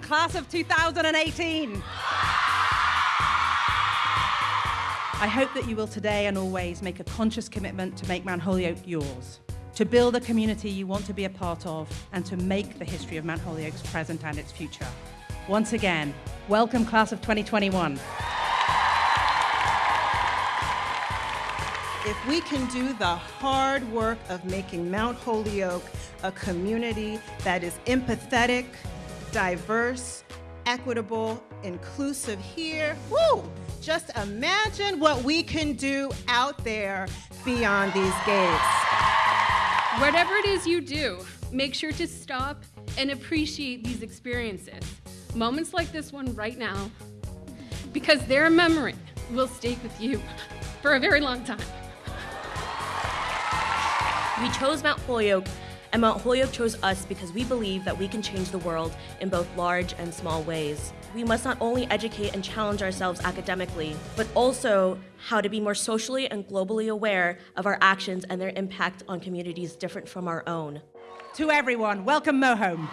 class of 2018. I hope that you will today and always make a conscious commitment to make Mount Holyoke yours, to build a community you want to be a part of, and to make the history of Mount Holyoke's present and its future. Once again, welcome class of 2021. If we can do the hard work of making Mount Holyoke a community that is empathetic, diverse, equitable, inclusive here, woo! Just imagine what we can do out there beyond these gates. Whatever it is you do, make sure to stop and appreciate these experiences. Moments like this one right now, because their memory will stay with you for a very long time. We chose Mount Holyoke, and Mount Holyoke chose us because we believe that we can change the world in both large and small ways. We must not only educate and challenge ourselves academically, but also how to be more socially and globally aware of our actions and their impact on communities different from our own. To everyone, welcome Mohome.